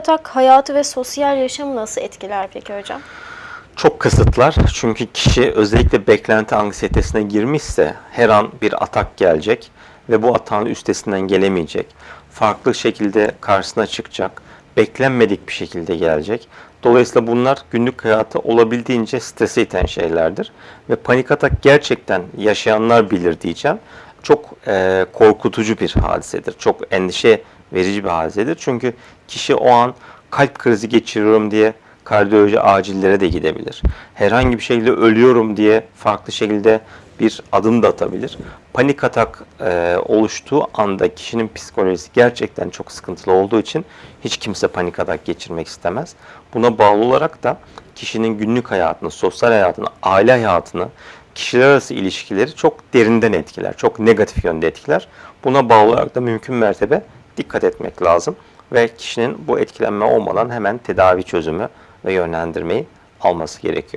atak hayatı ve sosyal yaşamı nasıl etkiler peki hocam? Çok kısıtlar çünkü kişi özellikle beklenti anksiyetesine girmişse her an bir atak gelecek ve bu atağın üstesinden gelemeyecek. Farklı şekilde karşısına çıkacak, beklenmedik bir şekilde gelecek. Dolayısıyla bunlar günlük hayatı olabildiğince strese iten şeylerdir. Ve panik atak gerçekten yaşayanlar bilir diyeceğim. Çok eee, korkutucu bir hadisedir. Çok endişe verici bir hadisedir. Çünkü kişi o an kalp krizi geçiriyorum diye kardiyoloji acillere de gidebilir. Herhangi bir şekilde ölüyorum diye farklı şekilde bir adım da atabilir. Panik atak e, oluştuğu anda kişinin psikolojisi gerçekten çok sıkıntılı olduğu için hiç kimse panik atak geçirmek istemez. Buna bağlı olarak da kişinin günlük hayatını, sosyal hayatını, aile hayatını, kişiler arası ilişkileri çok derinden etkiler, çok negatif yönde etkiler. Buna bağlı olarak da mümkün mertebe dikkat etmek lazım ve kişinin bu etkilenme olmadan hemen tedavi çözümü ve yönlendirmeyi alması gerekiyor.